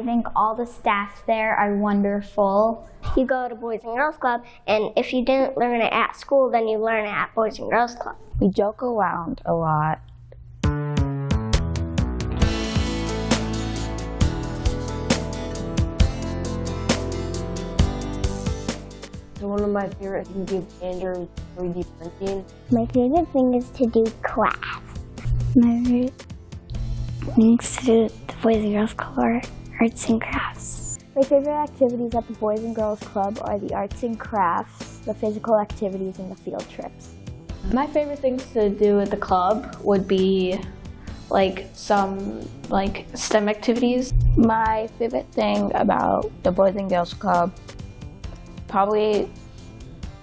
I think all the staff there are wonderful. You go to Boys and Girls Club, and if you didn't learn it at school, then you learn it at Boys and Girls Club. We joke around a lot. So one of my favorite things to is Andrew 3D printing. My favorite thing is to do crafts. My favorite things to do the Boys and Girls Club are arts and crafts. My favorite activities at the Boys and Girls Club are the arts and crafts, the physical activities, and the field trips. My favorite things to do at the club would be like some like STEM activities. My favorite thing about the Boys and Girls Club, probably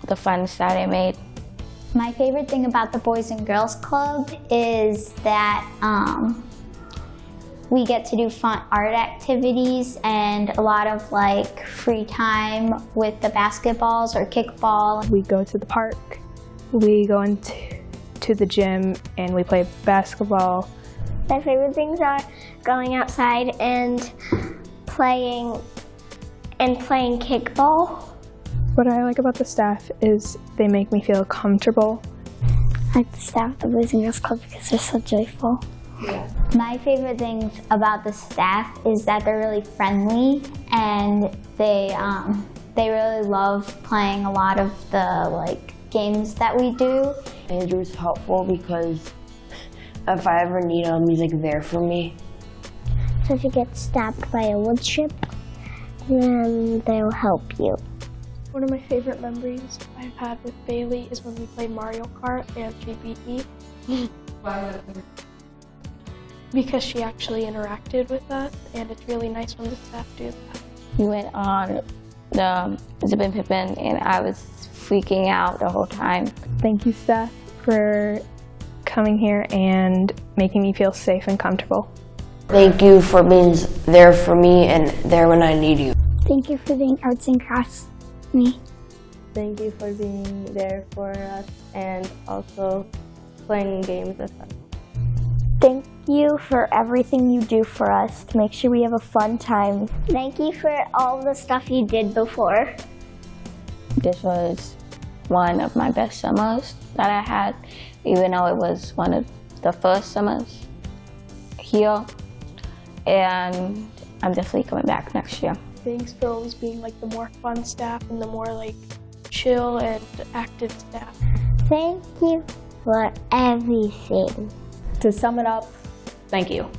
the friends that I made. My favorite thing about the Boys and Girls Club is that um, we get to do fun art activities and a lot of like free time with the basketballs or kickball. We go to the park, we go into to the gym and we play basketball. My favorite things are going outside and playing and playing kickball. What I like about the staff is they make me feel comfortable. I like the staff at the Boys and Girls Club because they're so joyful. My favorite things about the staff is that they're really friendly and they um, they really love playing a lot of the like games that we do. Andrew's helpful because if I ever need him, he's like there for me. So if you get stabbed by a wood chip, then they'll help you. One of my favorite memories I've had with Bailey is when we played Mario Kart and she beat me. Because she actually interacted with us and it's really nice when the staff do that. We went on the Zippin Pippin and I was freaking out the whole time. Thank you staff for coming here and making me feel safe and comfortable. Thank you for being there for me and there when I need you. Thank you for doing arts and crafts me. Thank you for being there for us and also playing games with us. Thank you for everything you do for us to make sure we have a fun time. Thank you for all the stuff you did before. This was one of my best summers that I had, even though it was one of the first summers here. And I'm definitely coming back next year. Thanks for always being like the more fun staff and the more like chill and active staff. Thank you for everything. To sum it up, thank you.